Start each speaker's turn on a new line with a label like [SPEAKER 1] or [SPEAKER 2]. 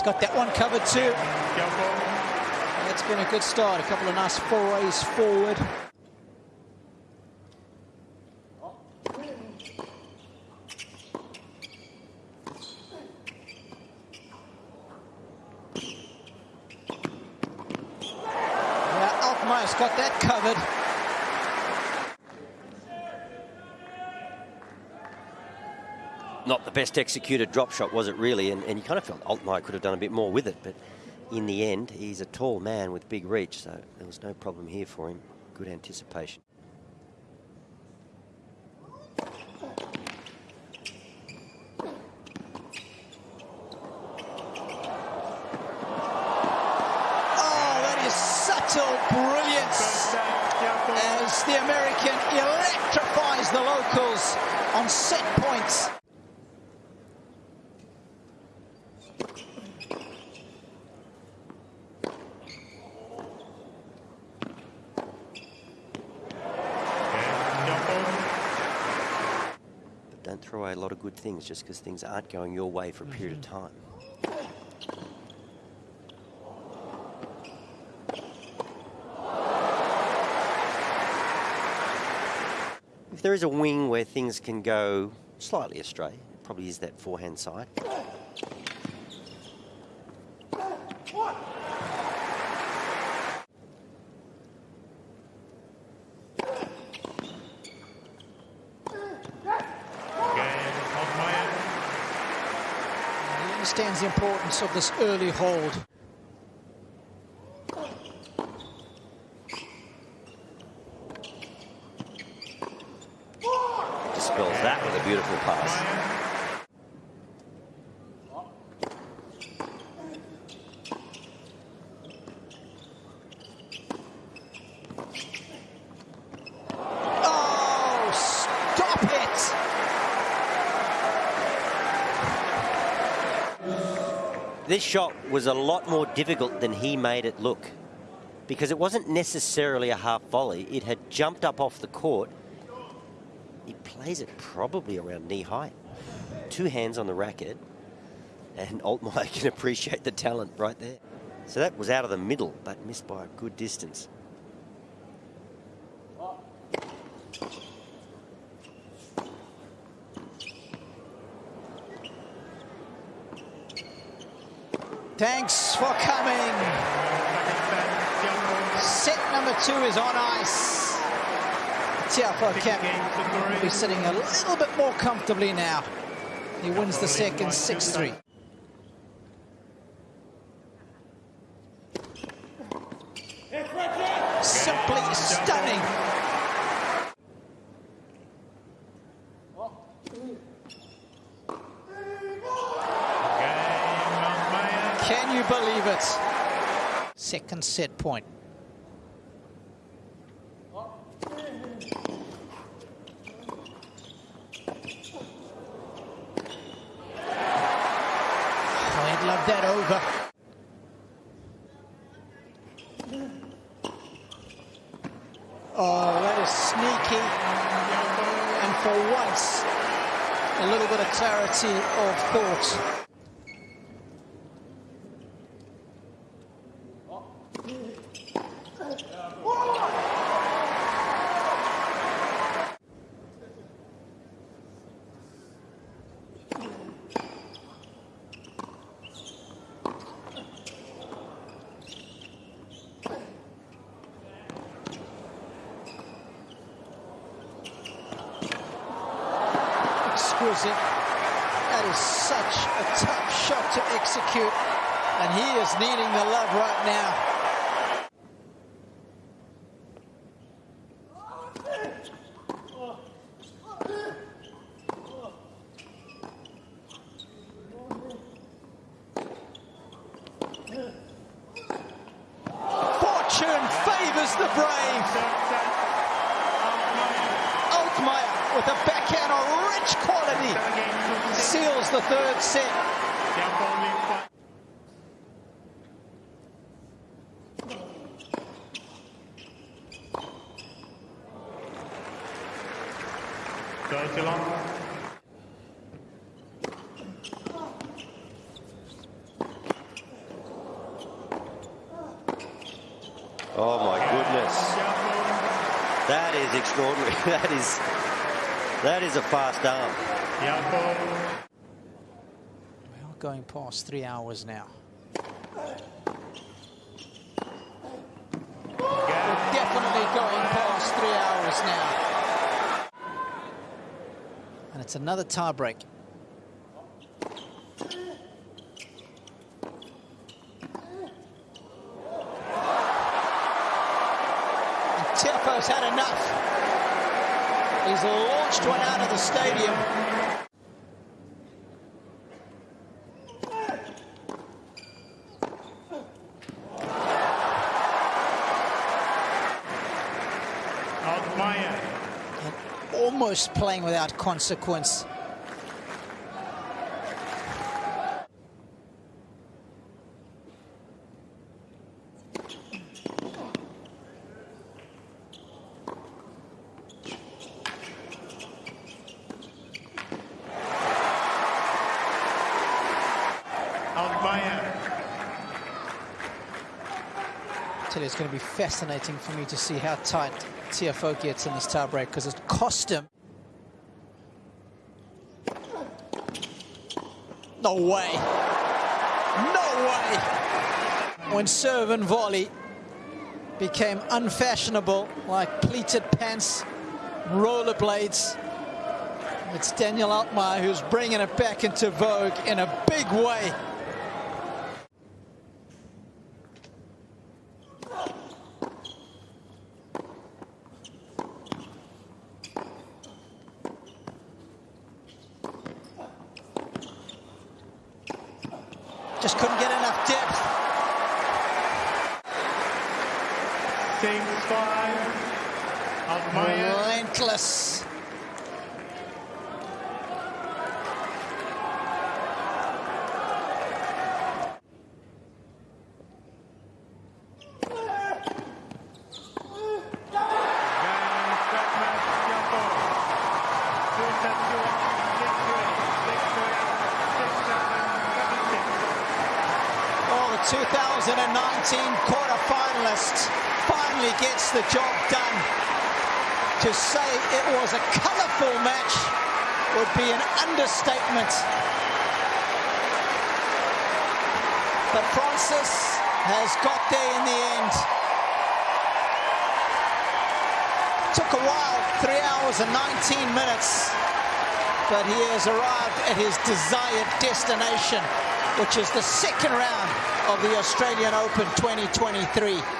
[SPEAKER 1] He's got that one covered too. That's been a good start. A couple of nice forays forward. Yeah, Altmaier's got that covered.
[SPEAKER 2] Not the best executed drop shot, was it really? And, and you kind of felt Altmaier could have done a bit more with it, but in the end, he's a tall man with big reach, so there was no problem here for him. Good anticipation.
[SPEAKER 1] Oh, that is subtle brilliance as the American electrifies the locals on set points.
[SPEAKER 2] Don't throw away a lot of good things just because things aren't going your way for a period of mm-hmm. time. If there is a wing where things can go slightly astray, it probably is that forehand side.
[SPEAKER 1] Understands the importance of this early hold.
[SPEAKER 2] Dispels that with a beautiful pass.
[SPEAKER 1] Oh, stop it!
[SPEAKER 2] This shot was a lot more difficult than he made it look because it wasn't necessarily a half volley. It had jumped up off the court. He plays it probably around knee height. Two hands on the racket, and Altmaier can appreciate the talent right there. So that was out of the middle, but missed by a good distance.
[SPEAKER 1] Thanks for coming. Set number two is on ice. Tiafoe Kemp will be sitting a little bit more comfortably now. He wins the second 6-3. Simply stunning. Can Second set point. I'd love that over. Oh, that is sneaky. And for once, a little bit of clarity of thought. Exquisite. That is such a tough shot to execute. And he is needing the love right now. Fortune favors the brave. Altmaier with a backhand of rich quality. Seals the third set. Oh my goodness.
[SPEAKER 2] That is extraordinary. That is that is a fast arm.
[SPEAKER 1] We are going past three hours now. We're definitely going past three hours now. And it's another tie break. Tiafoe's had enough. He's launched one out of the stadium. And almost playing without consequence. Tell you, it's going to be fascinating for me to see how tight Tiafoe gets in this tiebreak because it cost him. No way. No way. When serve and volley became unfashionable like pleated pants, rollerblades, it's Daniel Altmaier who's bringing it back into vogue in a big way. Just couldn't get enough depth.
[SPEAKER 3] Game five.
[SPEAKER 1] Relentless. Oh, the 2019 quarter-finalist finally gets the job done. To say it was a colourful match would be an understatement. But Frances has got there in the end. Took a while, three hours and 19 minutes. But he has arrived at his desired destination, which is the second round of the Australian Open 2023.